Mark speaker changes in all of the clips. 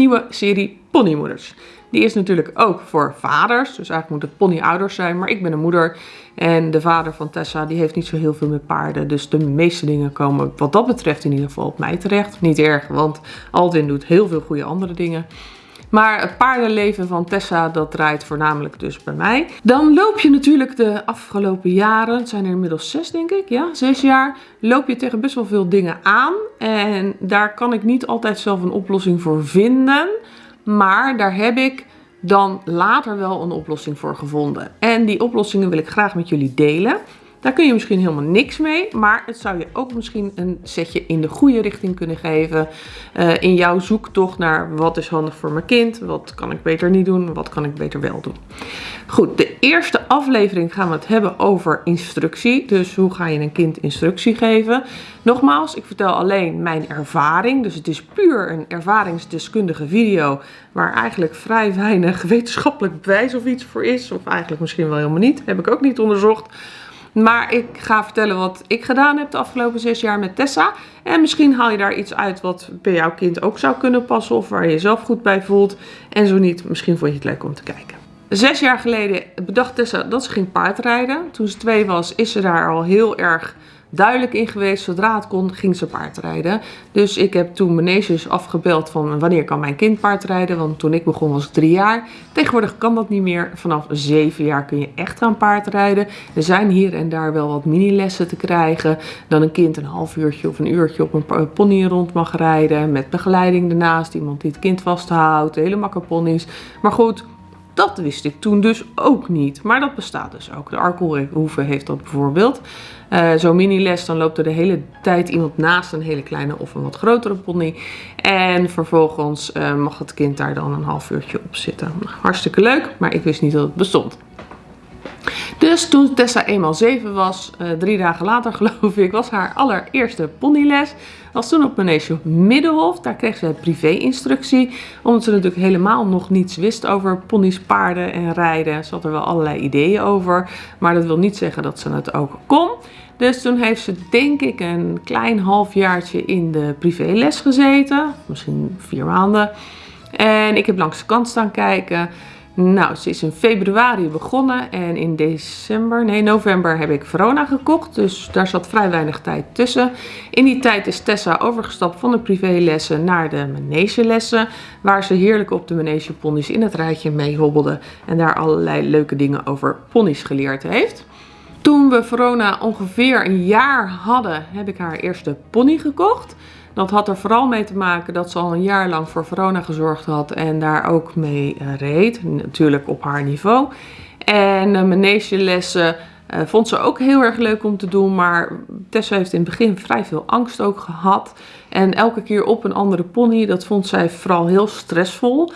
Speaker 1: nieuwe serie Ponymoeders. Die is natuurlijk ook voor vaders, dus eigenlijk moet het ponyouders zijn, maar ik ben een moeder. En de vader van Tessa, die heeft niet zo heel veel met paarden, dus de meeste dingen komen wat dat betreft in ieder geval op mij terecht. Niet erg, want Aldwin doet heel veel goede andere dingen. Maar het paardenleven van Tessa, dat draait voornamelijk dus bij mij. Dan loop je natuurlijk de afgelopen jaren, het zijn er inmiddels zes denk ik, ja, zes jaar, loop je tegen best wel veel dingen aan. En daar kan ik niet altijd zelf een oplossing voor vinden. Maar daar heb ik dan later wel een oplossing voor gevonden. En die oplossingen wil ik graag met jullie delen. Daar kun je misschien helemaal niks mee, maar het zou je ook misschien een setje in de goede richting kunnen geven. Uh, in jouw zoektocht naar wat is handig voor mijn kind, wat kan ik beter niet doen, wat kan ik beter wel doen. Goed, de eerste aflevering gaan we het hebben over instructie. Dus hoe ga je een kind instructie geven? Nogmaals, ik vertel alleen mijn ervaring. Dus het is puur een ervaringsdeskundige video waar eigenlijk vrij weinig wetenschappelijk bewijs of iets voor is. Of eigenlijk misschien wel helemaal niet. Heb ik ook niet onderzocht. Maar ik ga vertellen wat ik gedaan heb de afgelopen zes jaar met Tessa. En misschien haal je daar iets uit wat bij jouw kind ook zou kunnen passen. Of waar je jezelf goed bij voelt. En zo niet, misschien vond je het leuk om te kijken. Zes jaar geleden bedacht Tessa dat ze ging paardrijden. Toen ze twee was, is ze daar al heel erg duidelijk in geweest. Zodra het kon, ging ze paardrijden. Dus ik heb toen meneesjes afgebeld van wanneer kan mijn kind paardrijden. Want toen ik begon was ik drie jaar. Tegenwoordig kan dat niet meer. Vanaf zeven jaar kun je echt gaan paardrijden. Er zijn hier en daar wel wat mini-lessen te krijgen. Dan een kind een half uurtje of een uurtje op een pony rond mag rijden. Met begeleiding ernaast. Iemand die het kind vasthoudt. Hele makke ponies. Maar goed, dat wist ik toen dus ook niet. Maar dat bestaat dus ook. De Arkelhoeve heeft dat bijvoorbeeld. Uh, Zo'n mini-les, dan loopt er de hele tijd iemand naast een hele kleine of een wat grotere pony. En vervolgens uh, mag het kind daar dan een half uurtje op zitten. Hartstikke leuk, maar ik wist niet dat het bestond. Dus toen Tessa eenmaal 7 was, uh, drie dagen later geloof ik, was haar allereerste ponyles. Was toen op Manege Middenhof. Daar kreeg ze privé-instructie. Omdat ze natuurlijk helemaal nog niets wist over ponies, paarden en rijden. Ze had er wel allerlei ideeën over. Maar dat wil niet zeggen dat ze het ook kon. Dus toen heeft ze denk ik een klein halfjaartje in de privéles gezeten. Misschien vier maanden. En ik heb langs de kant staan kijken. Nou, ze is in februari begonnen en in december, nee november heb ik Verona gekocht. Dus daar zat vrij weinig tijd tussen. In die tijd is Tessa overgestapt van de privélessen naar de manegelessen. Waar ze heerlijk op de manegeponies in het rijtje mee hobbelde. En daar allerlei leuke dingen over ponies geleerd heeft. Toen we Verona ongeveer een jaar hadden, heb ik haar eerste pony gekocht. Dat had er vooral mee te maken dat ze al een jaar lang voor Verona gezorgd had en daar ook mee eh, reed. Natuurlijk op haar niveau. En uh, manegelessen uh, vond ze ook heel erg leuk om te doen, maar Tessa heeft in het begin vrij veel angst ook gehad. En elke keer op een andere pony, dat vond zij vooral heel stressvol.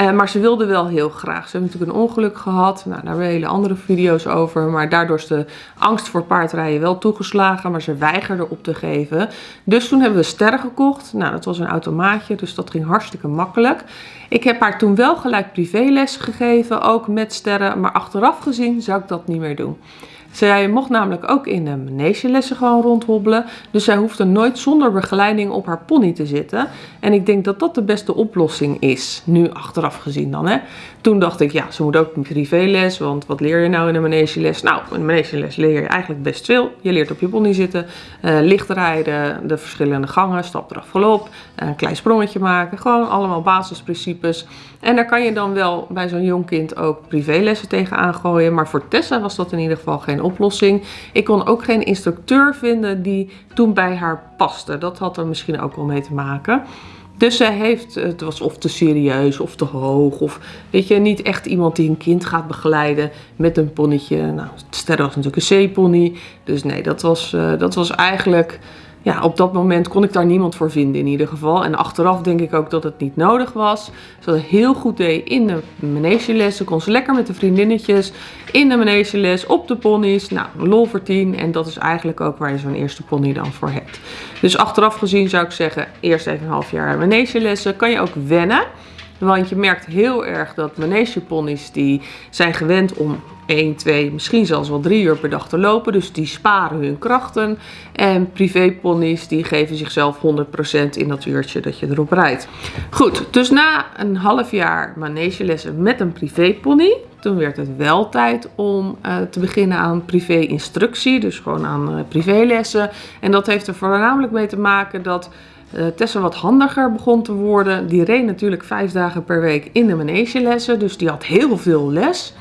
Speaker 1: Uh, maar ze wilde wel heel graag. Ze heeft natuurlijk een ongeluk gehad. Nou, daar hebben we hele andere video's over. Maar daardoor is de angst voor paardrijden wel toegeslagen. Maar ze weigerde op te geven. Dus toen hebben we sterren gekocht. Nou, dat was een automaatje. Dus dat ging hartstikke makkelijk. Ik heb haar toen wel gelijk privéles gegeven. Ook met sterren. Maar achteraf gezien zou ik dat niet meer doen. Zij mocht namelijk ook in de manegelessen gewoon rondhobbelen. Dus zij hoefde nooit zonder begeleiding op haar pony te zitten. En ik denk dat dat de beste oplossing is. Nu achteraf gezien dan. Hè. Toen dacht ik, ja, ze moet ook een privéles. Want wat leer je nou in een manegeles? Nou, in een manegeles leer je eigenlijk best veel. Je leert op je pony zitten, uh, licht rijden, de verschillende gangen, stap eraf galop, een klein sprongetje maken. Gewoon allemaal basisprincipes. En daar kan je dan wel bij zo'n jong kind ook privélessen tegen aangooien. Maar voor Tessa was dat in ieder geval geen oplossing. Ik kon ook geen instructeur vinden die toen bij haar paste. Dat had er misschien ook wel mee te maken. Dus zij heeft, het was of te serieus of te hoog. Of weet je, niet echt iemand die een kind gaat begeleiden met een ponnetje. Nou, Sterre was natuurlijk een C-pony. Dus nee, dat was, uh, dat was eigenlijk ja, op dat moment kon ik daar niemand voor vinden in ieder geval. En achteraf denk ik ook dat het niet nodig was. Ze had heel goed deed in de manegeles. Ze kon ze lekker met de vriendinnetjes in de manegeles, op de ponies. Nou, lol voor tien. En dat is eigenlijk ook waar je zo'n eerste pony dan voor hebt. Dus achteraf gezien zou ik zeggen, eerst even een half jaar manegelessen. Kan je ook wennen. Want je merkt heel erg dat manegeponies die zijn gewend om 1, 2, misschien zelfs wel 3 uur per dag te lopen. Dus die sparen hun krachten. En privéponies die geven zichzelf 100% in dat uurtje dat je erop rijdt. Goed, dus na een half jaar manegelessen met een privépony. Toen werd het wel tijd om uh, te beginnen aan privé-instructie. Dus gewoon aan uh, privélessen. En dat heeft er voornamelijk mee te maken dat uh, Tessa wat handiger begon te worden. Die reed natuurlijk vijf dagen per week in de manegelessen. Dus die had heel veel les.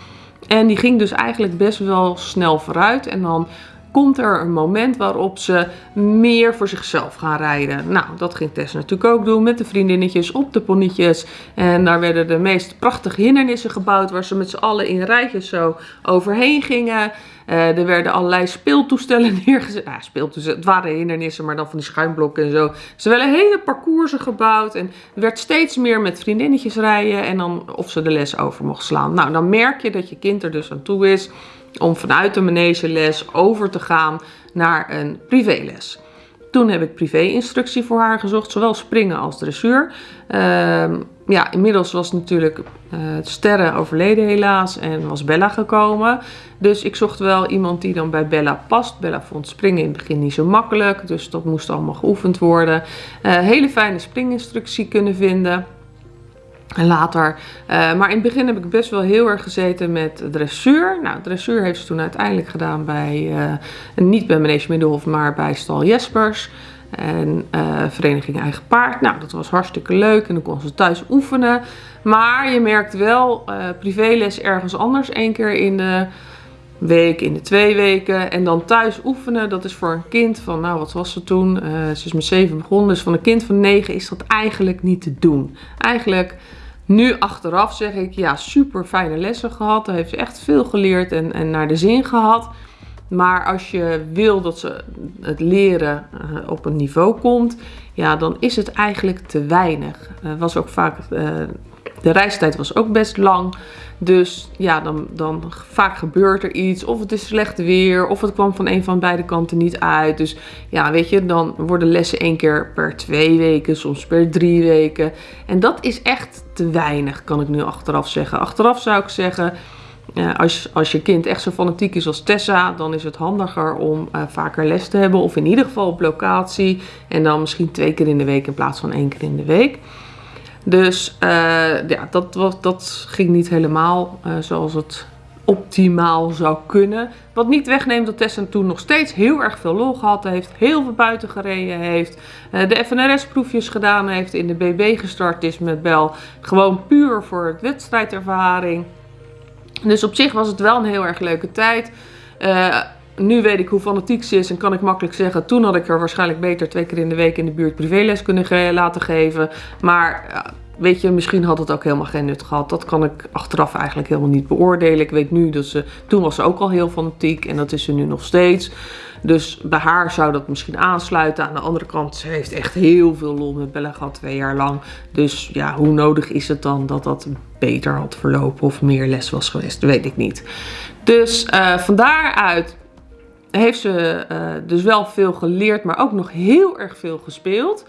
Speaker 1: En die ging dus eigenlijk best wel snel vooruit. En dan komt er een moment waarop ze meer voor zichzelf gaan rijden. Nou, dat ging Tess natuurlijk ook doen met de vriendinnetjes op de ponnetjes. En daar werden de meest prachtige hindernissen gebouwd waar ze met z'n allen in rijtjes zo overheen gingen. Uh, er werden allerlei speeltoestellen neergezet. Ja, speeltoestellen, het waren hindernissen, maar dan van die schuimblokken en zo. Ze werden hele parcoursen gebouwd. En er werd steeds meer met vriendinnetjes rijden. En dan of ze de les over mocht slaan. Nou, dan merk je dat je kind er dus aan toe is om vanuit de manegeles over te gaan naar een privéles. Toen heb ik privé-instructie voor haar gezocht, zowel springen als dressuur. Uh, ja, inmiddels was natuurlijk uh, Sterren overleden helaas en was Bella gekomen. Dus ik zocht wel iemand die dan bij Bella past. Bella vond springen in het begin niet zo makkelijk, dus dat moest allemaal geoefend worden. Uh, hele fijne springinstructie kunnen vinden. Later. Uh, maar in het begin heb ik best wel heel erg gezeten met dressuur. Nou, dressuur heeft ze toen uiteindelijk gedaan bij, uh, niet bij Manege Middelhof, maar bij Stal Jespers. En uh, Vereniging Eigen Paard. Nou, dat was hartstikke leuk en dan kon ze thuis oefenen. Maar je merkt wel privéles ergens anders. één keer in de week, in de twee weken. En dan thuis oefenen, dat is voor een kind van, nou wat was ze toen? ze is met zeven begonnen. Dus van een kind van negen is dat eigenlijk niet te doen. Eigenlijk nu achteraf zeg ik, ja, super fijne lessen gehad. Daar heeft ze echt veel geleerd en, en naar de zin gehad. Maar als je wil dat ze het leren uh, op een niveau komt, ja, dan is het eigenlijk te weinig. Uh, was ook vaak, uh, de reistijd was ook best lang. Dus ja, dan, dan vaak gebeurt er iets. Of het is slecht weer. Of het kwam van een van beide kanten niet uit. Dus ja, weet je, dan worden lessen één keer per twee weken. Soms per drie weken. En dat is echt te weinig, kan ik nu achteraf zeggen. Achteraf zou ik zeggen... Uh, als, als je kind echt zo fanatiek is als Tessa, dan is het handiger om uh, vaker les te hebben. Of in ieder geval op locatie. En dan misschien twee keer in de week in plaats van één keer in de week. Dus uh, ja, dat, dat ging niet helemaal uh, zoals het optimaal zou kunnen. Wat niet wegneemt dat Tessa toen nog steeds heel erg veel lol gehad heeft. Heel veel buiten gereden heeft. Uh, de FNRS-proefjes gedaan heeft. In de BB gestart is met Bel. Gewoon puur voor het wedstrijdervaring. Dus op zich was het wel een heel erg leuke tijd. Nu weet ik hoe fanatiek ze is en kan ik makkelijk zeggen, toen had ik er waarschijnlijk beter twee keer in de week in de buurt privéles kunnen laten geven. Maar weet je, misschien had het ook helemaal geen nut gehad. Dat kan ik achteraf eigenlijk helemaal niet beoordelen. Ik weet nu dat ze, toen was ze ook al heel fanatiek en dat is ze nu nog steeds. Dus bij haar zou dat misschien aansluiten. Aan de andere kant, ze heeft echt heel veel lol met Bella gehad, twee jaar lang. Dus ja, hoe nodig is het dan dat dat beter had verlopen of meer les was geweest? Weet ik niet. Dus uh, van daaruit heeft ze uh, dus wel veel geleerd, maar ook nog heel erg veel gespeeld.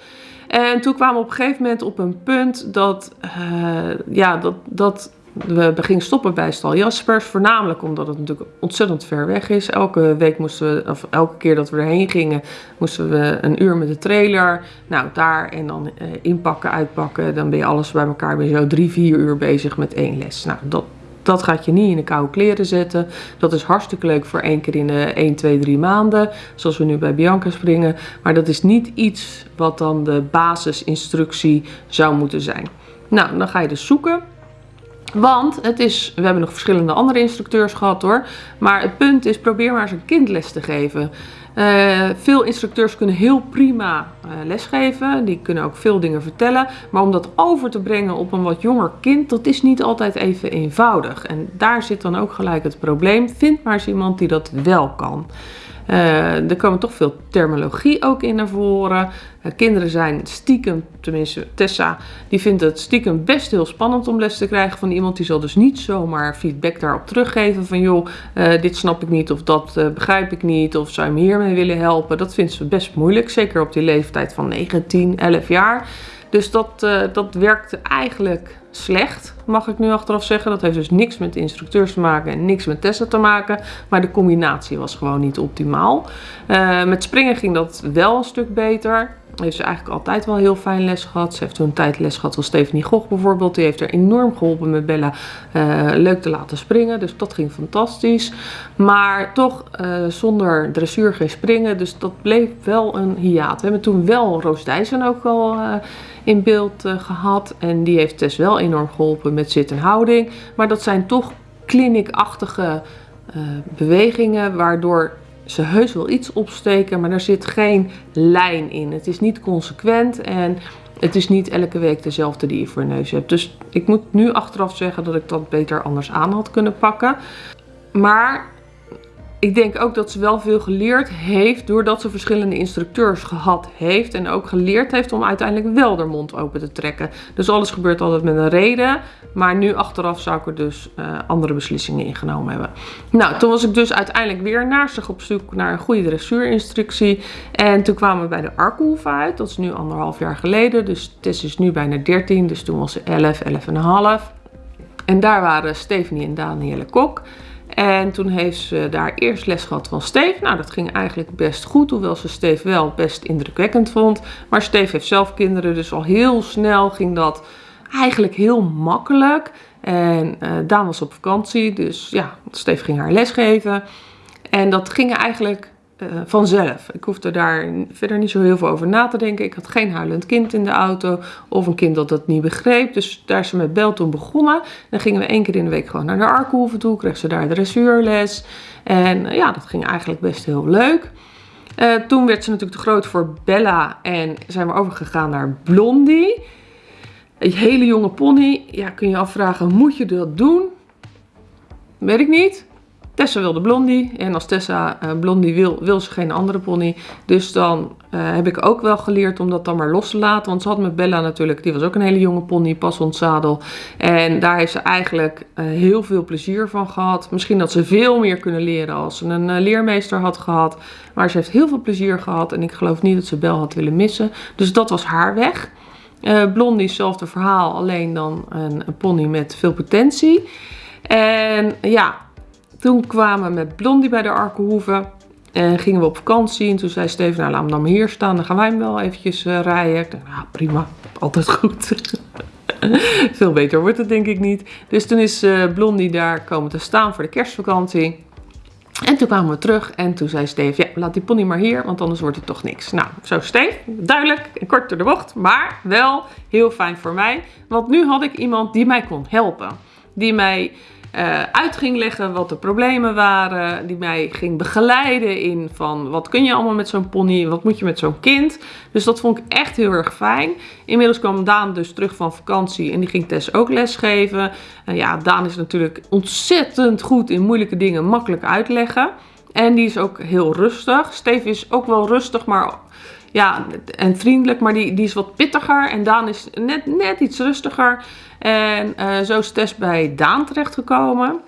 Speaker 1: En toen kwamen we op een gegeven moment op een punt dat, uh, ja, dat, dat we gingen stoppen bij Stal Jaspers. Voornamelijk omdat het natuurlijk ontzettend ver weg is. Elke week moesten we, of elke keer dat we erheen gingen, moesten we een uur met de trailer. Nou, daar en dan uh, inpakken, uitpakken. Dan ben je alles bij elkaar, ben je zo drie, vier uur bezig met één les. Nou, dat, dat gaat je niet in de koude kleren zetten. Dat is hartstikke leuk voor één keer in de 1, 2, 3 maanden. Zoals we nu bij Bianca springen. Maar dat is niet iets wat dan de basisinstructie zou moeten zijn. Nou, dan ga je dus zoeken. Want het is, we hebben nog verschillende andere instructeurs gehad hoor. Maar het punt is, probeer maar eens een kind les te geven. Uh, veel instructeurs kunnen heel prima uh, lesgeven. Die kunnen ook veel dingen vertellen. Maar om dat over te brengen op een wat jonger kind, dat is niet altijd even eenvoudig. En daar zit dan ook gelijk het probleem. Vind maar eens iemand die dat wel kan. Uh, er komen toch veel terminologie ook in naar voren. Uh, kinderen zijn stiekem, tenminste Tessa, die vindt het stiekem best heel spannend om les te krijgen van iemand. Die zal dus niet zomaar feedback daarop teruggeven van joh, uh, dit snap ik niet of dat begrijp ik niet of zou je me hiermee willen helpen. Dat vindt ze best moeilijk, zeker op die leeftijd van 9, 10, 11 jaar. Dus dat, uh, dat werkte eigenlijk slecht, mag ik nu achteraf zeggen. Dat heeft dus niks met de instructeurs te maken en niks met testen te maken. Maar de combinatie was gewoon niet optimaal. Uh, met springen ging dat wel een stuk beter heeft ze eigenlijk altijd wel heel fijn les gehad. Ze heeft toen een tijd les gehad van Stephanie Gogh bijvoorbeeld. Die heeft er enorm geholpen met Bella uh, leuk te laten springen. Dus dat ging fantastisch. Maar toch uh, zonder dressuur geen springen. Dus dat bleef wel een hiaat. We hebben toen wel Roos Dijssen ook al uh, in beeld gehad. En die heeft Tess wel enorm geholpen met zit en houding. Maar dat zijn toch clinic-achtige bewegingen waardoor ze heus wel iets opsteken, maar er zit geen lijn in. Het is niet consequent en het is niet elke week dezelfde die je voor je neus hebt. Dus ik moet nu achteraf zeggen dat ik dat beter anders aan had kunnen pakken. Maar ik denk ook dat ze wel veel geleerd heeft doordat ze verschillende instructeurs gehad heeft. En ook geleerd heeft om uiteindelijk wel de mond open te trekken. Dus alles gebeurt altijd met een reden. Maar nu achteraf zou ik er dus uh, andere beslissingen ingenomen hebben. Nou, toen was ik dus uiteindelijk weer naastig op zoek naar een goede dressuurinstructie. En toen kwamen we bij de Arkenhoef uit. Dat is nu anderhalf jaar geleden. Dus Tess is nu bijna 13. Dus toen was ze 11, 11 en een half. En daar waren Stephanie en Danielle Kok. En toen heeft ze daar eerst les gehad van Steve. Nou, dat ging eigenlijk best goed, hoewel ze Steve wel best indrukwekkend vond. Maar Steve heeft zelf kinderen, dus al heel snel ging dat eigenlijk heel makkelijk. En uh, Daan was op vakantie, dus ja, Steve ging haar les geven. En dat ging eigenlijk uh, vanzelf. Ik hoefde daar verder niet zo heel veel over na te denken. Ik had geen huilend kind in de auto of een kind dat dat niet begreep. Dus daar is ze met Bel toen begonnen. Dan gingen we één keer in de week gewoon naar de Arkenhoeven toe. Kreeg ze daar dressuurles. En uh, ja, dat ging eigenlijk best heel leuk. Uh, toen werd ze natuurlijk te groot voor Bella en zijn we overgegaan naar Blondie. Een hele jonge pony. Ja, kun je afvragen, moet je dat doen? Weet ik niet. Tessa wilde Blondie. En als Tessa uh, Blondie wil, wil ze geen andere pony. Dus dan uh, heb ik ook wel geleerd om dat dan maar los te laten. Want ze had met Bella natuurlijk, die was ook een hele jonge pony, pas ontzadel. En daar heeft ze eigenlijk uh, heel veel plezier van gehad. Misschien had ze veel meer kunnen leren als ze een leermeester had gehad. Maar ze heeft heel veel plezier gehad. En ik geloof niet dat ze Bel had willen missen. Dus dat was haar weg. Blondie, hetzelfde verhaal, alleen dan een, een pony met veel potentie. En ja, toen kwamen we met Blondie bij de Arkenhoeve. En gingen we op vakantie. En toen zei Steven, nou laat hem dan maar hier staan. Dan gaan wij hem wel eventjes uh, rijden. Ik dacht, nou prima, altijd goed. Veel beter wordt het denk ik niet. Dus toen is uh, Blondie daar komen te staan voor de kerstvakantie. En toen kwamen we terug en toen zei Steve, ja, laat die pony maar hier, want anders wordt het toch niks. Nou, zo Steve, duidelijk en kort door de bocht, maar wel heel fijn voor mij. Want nu had ik iemand die mij kon helpen. Die mij uh, uit ging leggen wat de problemen waren. Die mij ging begeleiden in van wat kun je allemaal met zo'n pony, wat moet je met zo'n kind. Dus dat vond ik echt heel erg fijn. Inmiddels kwam Daan dus terug van vakantie en die ging Tess ook lesgeven. Uh, ja, Daan is natuurlijk ontzettend goed in moeilijke dingen makkelijk uitleggen. En die is ook heel rustig. Steve is ook wel rustig, maar ja, en vriendelijk, maar die, die is wat pittiger. En Daan is net, net iets rustiger. En uh, zo is Tess bij Daan terechtgekomen.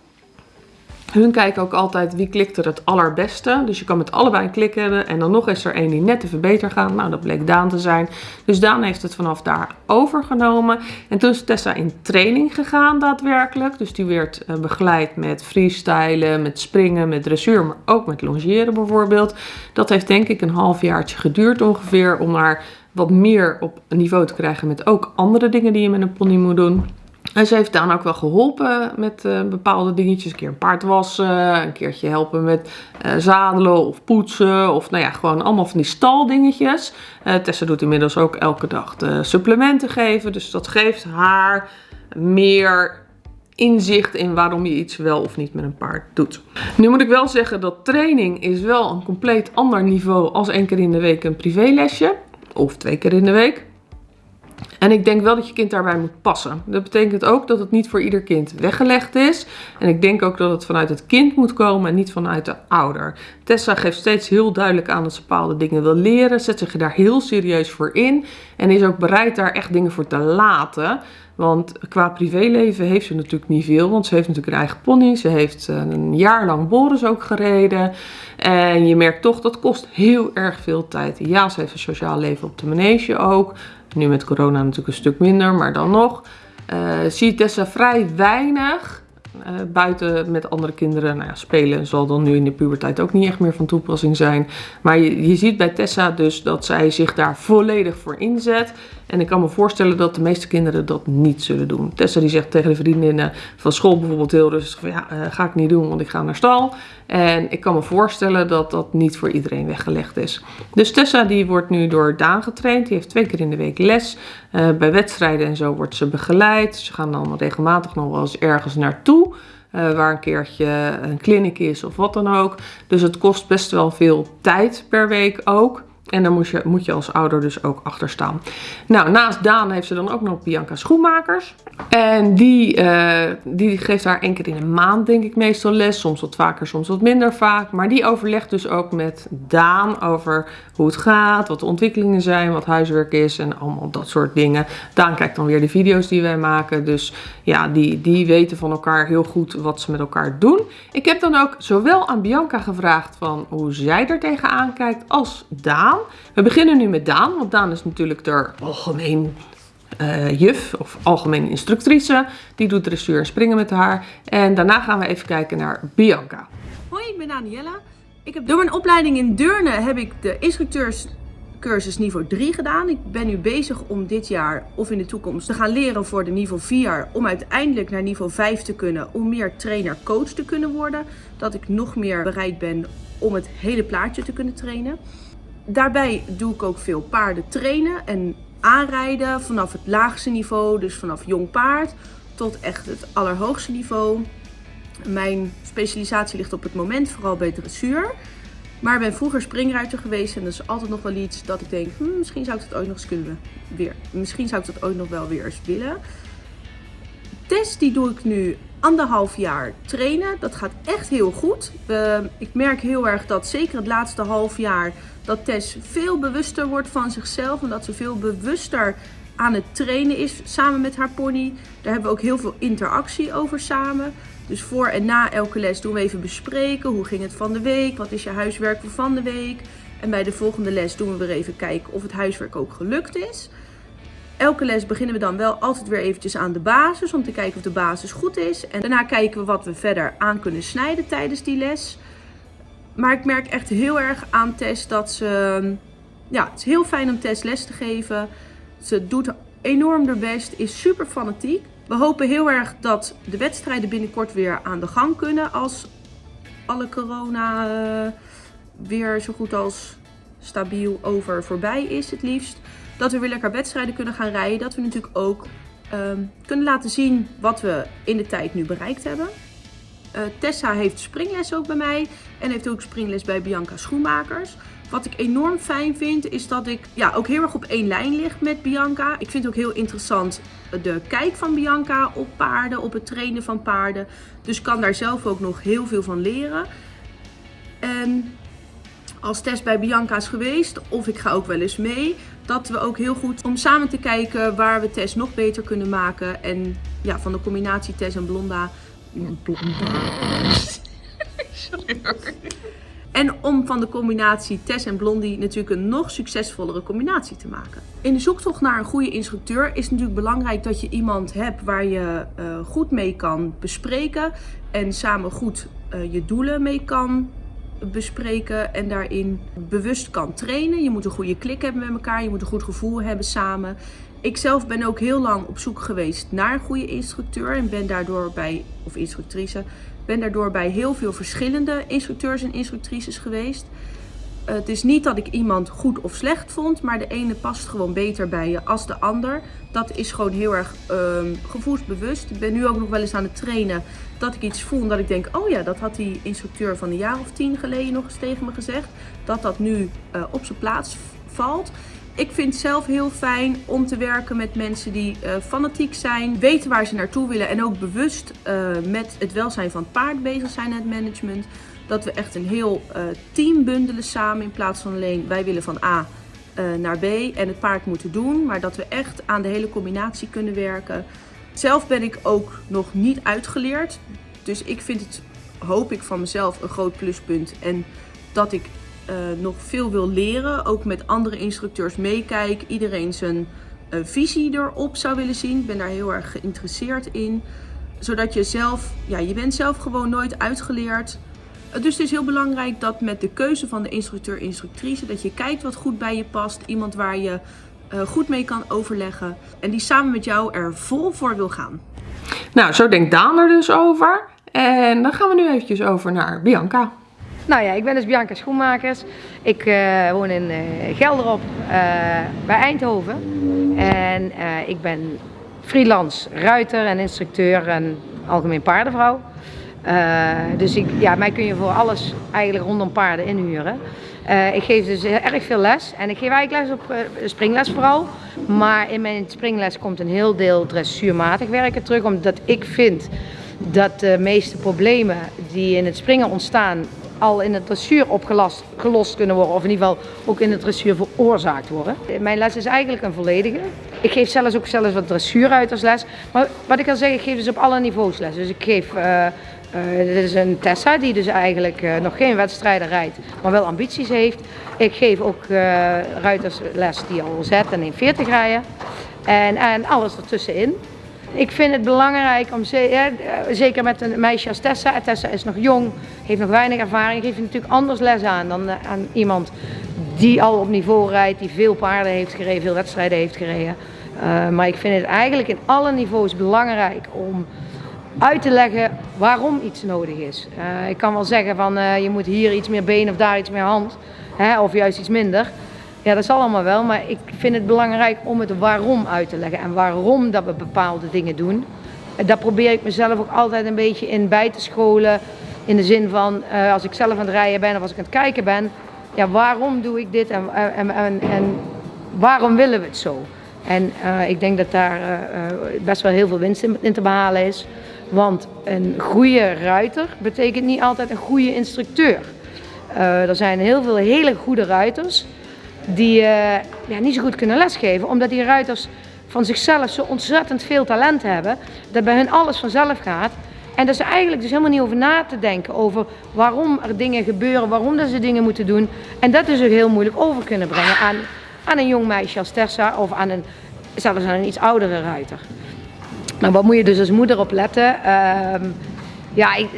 Speaker 1: Hun kijken ook altijd wie klikt er het allerbeste. Dus je kan met allebei klikken. En dan nog is er één die net even beter gaat. Nou, dat bleek Daan te zijn. Dus Daan heeft het vanaf daar overgenomen. En toen is Tessa in training gegaan daadwerkelijk. Dus die werd uh, begeleid met freestylen, met springen, met dressuur. Maar ook met longeren bijvoorbeeld. Dat heeft denk ik een halfjaartje geduurd ongeveer. Om haar wat meer op een niveau te krijgen met ook andere dingen die je met een pony moet doen. En ze heeft Daan ook wel geholpen met uh, bepaalde dingetjes. Een keer een paard wassen, een keertje helpen met uh, zadelen of poetsen. Of nou ja, gewoon allemaal van die staldingetjes. Uh, Tessa doet inmiddels ook elke dag de supplementen geven. Dus dat geeft haar meer inzicht in waarom je iets wel of niet met een paard doet. Nu moet ik wel zeggen dat training is wel een compleet ander niveau als één keer in de week een privélesje. Of twee keer in de week. En ik denk wel dat je kind daarbij moet passen. Dat betekent ook dat het niet voor ieder kind weggelegd is. En ik denk ook dat het vanuit het kind moet komen en niet vanuit de ouder. Tessa geeft steeds heel duidelijk aan dat ze bepaalde dingen wil leren. Zet zich daar heel serieus voor in. En is ook bereid daar echt dingen voor te laten. Want qua privéleven heeft ze natuurlijk niet veel. Want ze heeft natuurlijk een eigen pony. Ze heeft eh, een jaar lang Boris ook gereden. En je merkt toch, dat kost heel erg veel tijd. Ja, ze heeft een sociaal leven op de manege ook. Nu met corona natuurlijk een stuk minder, maar dan nog. Uh, zie Tessa vrij weinig uh, buiten met andere kinderen nou ja, spelen zal dan nu in de puberteit ook niet echt meer van toepassing zijn. Maar je, je ziet bij Tessa dus dat zij zich daar volledig voor inzet. En ik kan me voorstellen dat de meeste kinderen dat niet zullen doen. Tessa die zegt tegen de vriendinnen van school bijvoorbeeld heel rustig van ja, uh, ga ik niet doen, want ik ga naar stal. En ik kan me voorstellen dat dat niet voor iedereen weggelegd is. Dus Tessa die wordt nu door Daan getraind. Die heeft twee keer in de week les. Uh, bij wedstrijden en zo wordt ze begeleid. Ze gaan dan regelmatig nog wel eens ergens naartoe. Uh, waar een keertje een kliniek is of wat dan ook. Dus het kost best wel veel tijd per week ook. En daar moet je, moet je als ouder dus ook achter staan. Nou, naast Daan heeft ze dan ook nog Bianca Schoenmakers. En die, uh, die geeft haar één keer in een maand, denk ik, meestal les. Soms wat vaker, soms wat minder vaak. Maar die overlegt dus ook met Daan over hoe het gaat, wat de ontwikkelingen zijn, wat huiswerk is en allemaal dat soort dingen. Daan kijkt dan weer de video's die wij maken. Dus ja, die, die weten van elkaar heel goed wat ze met elkaar doen. Ik heb dan ook zowel aan Bianca gevraagd van hoe zij er tegenaan kijkt als Daan. We beginnen nu met Daan, want Daan is natuurlijk de algemeen uh, juf of algemeen instructrice. Die doet dressuur en springen met haar. En daarna gaan we even kijken naar Bianca.
Speaker 2: Hoi, ik ben Daniella. Ik heb door mijn opleiding in Deurne heb ik de instructeurscursus niveau 3 gedaan. Ik ben nu bezig om dit jaar of in de toekomst te gaan leren voor de niveau 4. Om uiteindelijk naar niveau 5 te kunnen. Om meer trainer-coach te kunnen worden. Dat ik nog meer bereid ben om het hele plaatje te kunnen trainen. Daarbij doe ik ook veel paarden trainen en aanrijden vanaf het laagste niveau, dus vanaf jong paard tot echt het allerhoogste niveau. Mijn specialisatie ligt op het moment vooral bij dressuur. Maar ben vroeger springruiter geweest en dat is altijd nog wel iets dat ik denk, hm, misschien zou ik dat ooit nog kunnen weer. Misschien zou ik dat ooit nog wel weer eens willen. Test die doe ik nu anderhalf jaar trainen. Dat gaat echt heel goed. Uh, ik merk heel erg dat zeker het laatste half jaar dat Tess veel bewuster wordt van zichzelf. En dat ze veel bewuster aan het trainen is samen met haar pony. Daar hebben we ook heel veel interactie over samen. Dus voor en na elke les doen we even bespreken. Hoe ging het van de week? Wat is je huiswerk van de week? En bij de volgende les doen we weer even kijken of het huiswerk ook gelukt is. Elke les beginnen we dan wel altijd weer eventjes aan de basis. Om te kijken of de basis goed is. En daarna kijken we wat we verder aan kunnen snijden tijdens die les. Maar ik merk echt heel erg aan Tess dat ze... Ja, het is heel fijn om Tess les te geven. Ze doet enorm haar best, is super fanatiek. We hopen heel erg dat de wedstrijden binnenkort weer aan de gang kunnen als alle corona uh, weer zo goed als stabiel over voorbij is het liefst. Dat we weer lekker wedstrijden kunnen gaan rijden. Dat we natuurlijk ook um, kunnen laten zien wat we in de tijd nu bereikt hebben. Uh, Tessa heeft springles ook bij mij en heeft ook springles bij Bianca Schoenmakers. Wat ik enorm fijn vind is dat ik ja, ook heel erg op één lijn lig met Bianca. Ik vind ook heel interessant de kijk van Bianca op paarden, op het trainen van paarden. Dus kan daar zelf ook nog heel veel van leren. En als Tess bij Bianca is geweest, of ik ga ook wel eens mee, dat we ook heel goed om samen te kijken waar we Tess nog beter kunnen maken. En ja, van de combinatie Tess en Blonda En om van de combinatie Tess en Blondie natuurlijk een nog succesvollere combinatie te maken. In de zoektocht naar een goede instructeur is het natuurlijk belangrijk dat je iemand hebt waar je uh, goed mee kan bespreken. En samen goed uh, je doelen mee kan bespreken en daarin bewust kan trainen. Je moet een goede klik hebben met elkaar, je moet een goed gevoel hebben samen. Ik zelf ben ook heel lang op zoek geweest naar een goede instructeur en ben daardoor bij, of instructrice, ben daardoor bij heel veel verschillende instructeurs en instructrices geweest. Het is niet dat ik iemand goed of slecht vond, maar de ene past gewoon beter bij je als de ander. Dat is gewoon heel erg um, gevoelsbewust. Ik ben nu ook nog wel eens aan het trainen dat ik iets voel en dat ik denk, oh ja, dat had die instructeur van een jaar of tien geleden nog eens tegen me gezegd. Dat dat nu uh, op zijn plaats valt. Ik vind het zelf heel fijn om te werken met mensen die uh, fanatiek zijn, weten waar ze naartoe willen en ook bewust uh, met het welzijn van het paard bezig zijn in het management. Dat we echt een heel team bundelen samen in plaats van alleen wij willen van A naar B en het paard moeten doen. Maar dat we echt aan de hele combinatie kunnen werken. Zelf ben ik ook nog niet uitgeleerd. Dus ik vind het, hoop ik van mezelf, een groot pluspunt. En dat ik uh, nog veel wil leren. Ook met andere instructeurs meekijk. Iedereen zijn visie erop zou willen zien. Ik ben daar heel erg geïnteresseerd in. Zodat je zelf, ja, je bent zelf gewoon nooit uitgeleerd. Dus het is heel belangrijk dat met de keuze van de instructeur-instructrice, dat je kijkt wat goed bij je past. Iemand waar je goed mee kan overleggen. En die samen met jou er vol voor wil gaan.
Speaker 1: Nou, zo denkt Daan er dus over. En dan gaan we nu eventjes over naar Bianca.
Speaker 3: Nou ja, ik ben dus Bianca Schoenmakers. Ik uh, woon in uh, Gelderop uh, bij Eindhoven. En ik ben freelance ruiter en instructeur en algemeen paardenvrouw. dus ik, ja, mij kun je voor alles eigenlijk rondom paarden inhuren. Ik geef dus erg veel les en ik geef eigenlijk les op springles vooral. Maar in mijn springles komt een heel deel dressuurmatig werken terug. Omdat ik vind dat de meeste problemen die in het springen ontstaan al in het dressuur opgelost gelost kunnen worden. Of in ieder geval ook in het dressuur veroorzaakt worden. Mijn les is eigenlijk een volledige. Ik geef zelfs ook zelfs wat dressuuruitersles. Maar wat ik al zeg, ik geef dus op alle niveaus les. Dus ik geef... Uh, uh, dit is een Tessa die dus eigenlijk uh, nog geen wedstrijden rijdt, maar wel ambities heeft. Ik geef ook ruitersles die al Z en 40 rijden. En, en alles ertussenin. Ik vind het belangrijk om, zeker met een meisje als Tessa, Tessa is nog jong, heeft nog weinig ervaring, geef je natuurlijk anders les aan dan eh, aan iemand die al op niveau rijdt, die veel paarden heeft gereden, veel wedstrijden heeft gereden. Uh, maar ik vind het eigenlijk in alle niveaus belangrijk om uit te leggen waarom iets nodig is. Uh, ik kan wel zeggen van uh, je moet hier iets meer been of daar iets meer hand, hè, of juist iets minder. Ja, dat zal allemaal wel, maar ik vind het belangrijk om het waarom uit te leggen en waarom dat we bepaalde dingen doen. Daar probeer ik mezelf ook altijd een beetje in bij te scholen. In de zin van, als ik zelf aan het rijden ben of als ik aan het kijken ben, ja, waarom doe ik dit en, en, en, en waarom willen we het zo? En ik denk dat daar best wel heel veel winst in, in te behalen is. Want een goede ruiter betekent niet altijd een goede instructeur. er zijn heel veel hele goede ruiters die uh, ja, niet zo goed kunnen lesgeven. Omdat die ruiters van zichzelf zo ontzettend veel talent hebben. Dat bij hun alles vanzelf gaat. En dat ze eigenlijk dus helemaal niet over na te denken. Over waarom er dingen gebeuren, waarom dat ze dingen moeten doen. En dat dus ook heel moeilijk over kunnen brengen aan, aan een jong meisje als Tessa. Of aan een, zelfs aan een iets oudere ruiter. Nou, wat moet je dus als moeder op letten? Uh, ja, ik,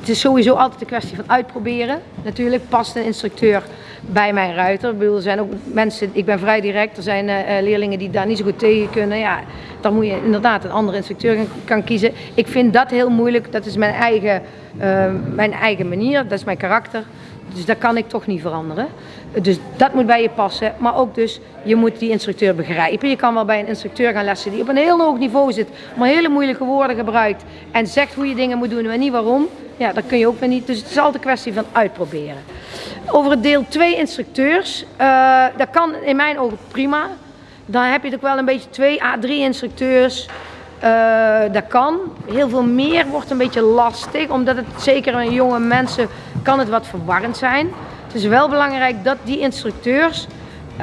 Speaker 3: het is sowieso altijd een kwestie van uitproberen. Natuurlijk past een instructeur bij mijn ruiter. Ik zijn ook mensen, ik ben vrij direct, er zijn uh, leerlingen die daar niet zo goed tegen kunnen. Ja, dan moet je inderdaad een andere instructeur kan, kiezen. Ik vind dat heel moeilijk, dat is mijn eigen, uh, mijn eigen manier, dat is mijn karakter. Dus dat kan ik toch niet veranderen. Dus dat moet bij je passen. Maar ook dus, je moet die instructeur begrijpen. Je kan wel bij een instructeur gaan lessen die op een heel hoog niveau zit. Maar hele moeilijke woorden gebruikt. En zegt hoe je dingen moet doen en niet waarom. Ja, dat kun je ook weer niet. Dus het is altijd een kwestie van uitproberen. Over het deel 2 instructeurs. Uh, dat kan in mijn ogen prima. Dan heb je ook wel een beetje 2 à 3 instructeurs. Uh, dat kan. Heel veel meer wordt een beetje lastig. Omdat het zeker in jonge mensen kan het wat verwarrend zijn. Het is wel belangrijk dat die instructeurs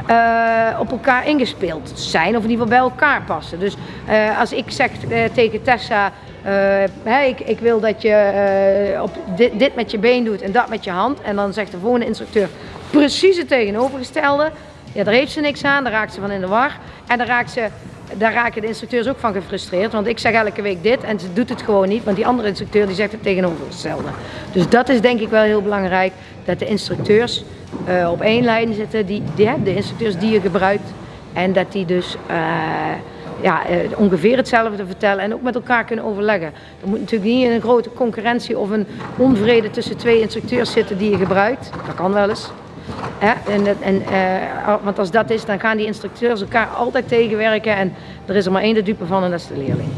Speaker 3: uh, op elkaar ingespeeld zijn. Of in ieder geval bij elkaar passen. Dus uh, als ik zeg tegen Tessa hey, ik, ik, wil dat je op dit, dit, met je been doet en dat met je hand. En dan zegt de volgende instructeur precies het tegenovergestelde. Ja, daar heeft ze niks aan, daar raakt ze van in de war. En dan raakt ze, daar raken de instructeurs ook van gefrustreerd. Want ik zeg elke week dit en ze doet het gewoon niet. Want die andere instructeur die zegt het tegenovergestelde. Dus dat is denk ik wel heel belangrijk. Dat de instructeurs uh, op één lijn zitten. Die, die, de instructeurs die je gebruikt. En dat die dus ja, eh, ongeveer hetzelfde vertellen en ook met elkaar kunnen overleggen. Er moet natuurlijk niet in een grote concurrentie of een onvrede tussen twee instructeurs zitten die je gebruikt. Dat kan wel eens. En, en, uh, want als dat is, dan gaan die instructeurs elkaar altijd tegenwerken en er is er maar één de dupe van en dat is de leerling.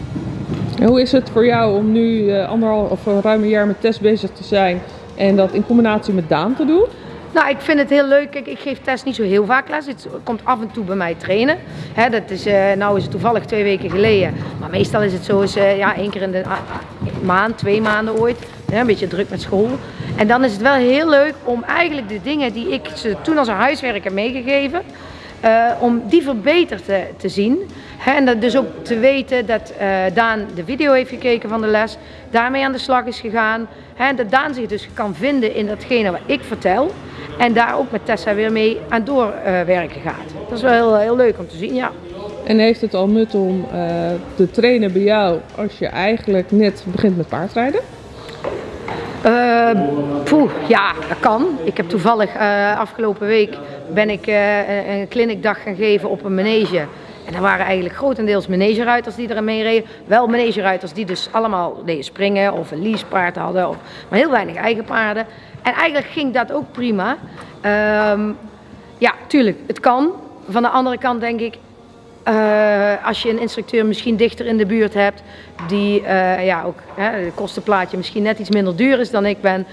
Speaker 1: hoe is het voor jou om nu uh, anderhalf of ruim een jaar met test bezig te zijn en dat in combinatie met Daan te doen?
Speaker 3: Nou, ik vind het heel leuk. Ik geef Tess niet zo heel vaak les. Het komt af en toe bij mij trainen. He, dat is, uh, nou is het toevallig twee weken geleden. Maar meestal is het zo eens, uh, ja, één keer in de maand, twee maanden ooit. een beetje druk met school. En dan is het wel heel leuk om eigenlijk de dingen die ik ze toen als een huiswerk heb meegegeven... Uh, om die verbeterd te, te zien. en dat dus ook te weten dat Daan de video heeft gekeken van de les, daarmee aan de slag is gegaan. en dat Daan zich dus kan vinden in datgene wat ik vertel. En daar ook met Tessa weer mee aan doorwerken gaat. Dat is wel heel, heel leuk om te zien, ja.
Speaker 1: En heeft het al nut om eh, te trainen bij jou als je eigenlijk net begint met paardrijden?
Speaker 3: Uh, poeh, ja, dat kan. Ik heb toevallig uh, afgelopen week ben ik een clinicdag gaan geven op een manege. En er waren eigenlijk grotendeels manegeruiters die er mee reden. Wel manegeruiters die dus allemaal deden springen of een leasepaard hadden. Of, maar heel weinig eigen paarden. En eigenlijk ging dat ook prima. Um, ja, tuurlijk, het kan. Van de andere kant denk ik, uh, als je een instructeur misschien dichter in de buurt hebt, die uh, ja, ook hè, de kostenplaatje misschien net iets minder duur is dan ik ben,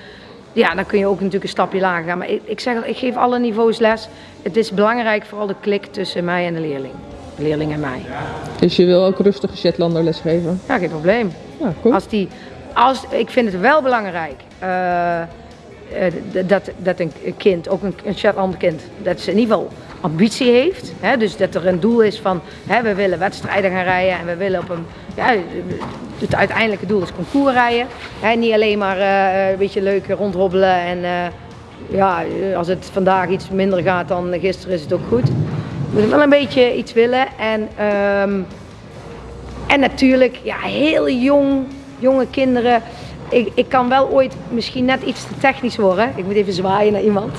Speaker 3: ja, dan kun je ook natuurlijk een stapje lager gaan. Maar ik, ik zeg, ik geef alle niveaus les. Het is belangrijk, vooral de klik tussen mij en de leerling. Leerling en mij.
Speaker 1: Dus je wil ook rustige Shetlander lesgeven?
Speaker 3: Ja, geen probleem.
Speaker 1: Ja, cool.
Speaker 3: Als die, als, ik vind het wel belangrijk. Uh, dat, dat een kind, ook een, een Shetlander kind, dat ze in ieder geval ambitie heeft. Hè? Dus dat er een doel is van hè, we willen wedstrijden gaan rijden en we willen op een. Ja, het uiteindelijke doel is concours rijden. Hè? Niet alleen maar uh, een beetje leuk rondhobbelen en uh, ja, als het vandaag iets minder gaat dan gisteren is het ook goed. We moeten wel een beetje iets willen en, um, en natuurlijk ja, heel jong, jonge kinderen. Ik, ik kan wel ooit misschien net iets te technisch worden. Ik moet even zwaaien naar iemand.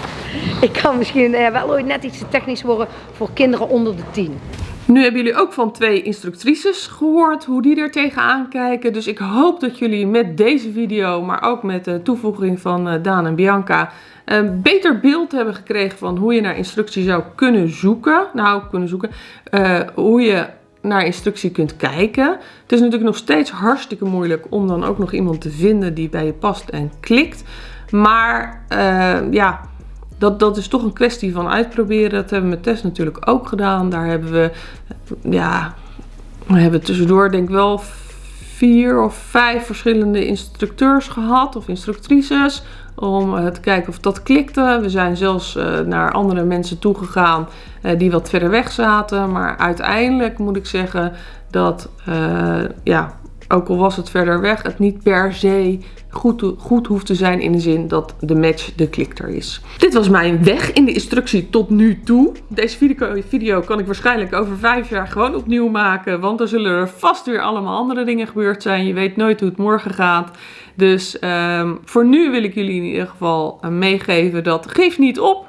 Speaker 3: ik kan misschien eh, wel ooit net iets te technisch worden voor kinderen onder de 10.
Speaker 1: Nu hebben jullie ook van twee instructrices gehoord hoe die er tegenaan kijken. Dus ik hoop dat jullie met deze video, maar ook met de toevoeging van uh, Daan en Bianca, een beter beeld hebben gekregen van hoe je naar instructie zou kunnen zoeken. Nou, kunnen zoeken. Uh, hoe je naar instructie kunt kijken. Het is natuurlijk nog steeds hartstikke moeilijk om dan ook nog iemand te vinden die bij je past en klikt. Maar uh, ja, dat, dat is toch een kwestie van uitproberen. Dat hebben we met Tess natuurlijk ook gedaan. Daar hebben we, ja, we hebben tussendoor denk ik wel vier of vijf verschillende instructeurs gehad of instructrices. Om uh, te kijken of dat klikte. We zijn zelfs uh, naar andere mensen toegegaan uh, die wat verder weg zaten. Maar uiteindelijk moet ik zeggen dat ja, ook al was het verder weg, het niet per se goed, goed hoeft te zijn in de zin dat de match de klikter is. Dit was mijn weg in de instructie tot nu toe. Deze video, video kan ik waarschijnlijk over vijf jaar gewoon opnieuw maken, want er zullen er vast weer allemaal andere dingen gebeurd zijn. Je weet nooit hoe het morgen gaat. Dus um, voor nu wil ik jullie in ieder geval uh, meegeven dat geef niet op.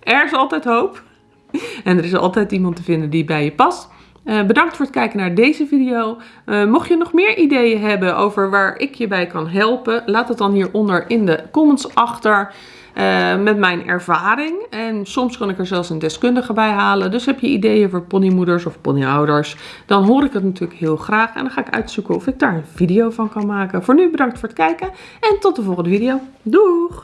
Speaker 1: Er is altijd hoop. En er is altijd iemand te vinden die bij je past. Uh, bedankt voor het kijken naar deze video. Uh, mocht je nog meer ideeën hebben over waar ik je bij kan helpen, laat het dan hieronder in de comments achter. Uh, met mijn ervaring. En soms kan ik er zelfs een deskundige bij halen. Dus heb je ideeën voor ponymoeders of ponyouders, dan hoor ik het natuurlijk heel graag. En dan ga ik uitzoeken of ik daar een video van kan maken. Voor nu bedankt voor het kijken en tot de volgende video. Doeg!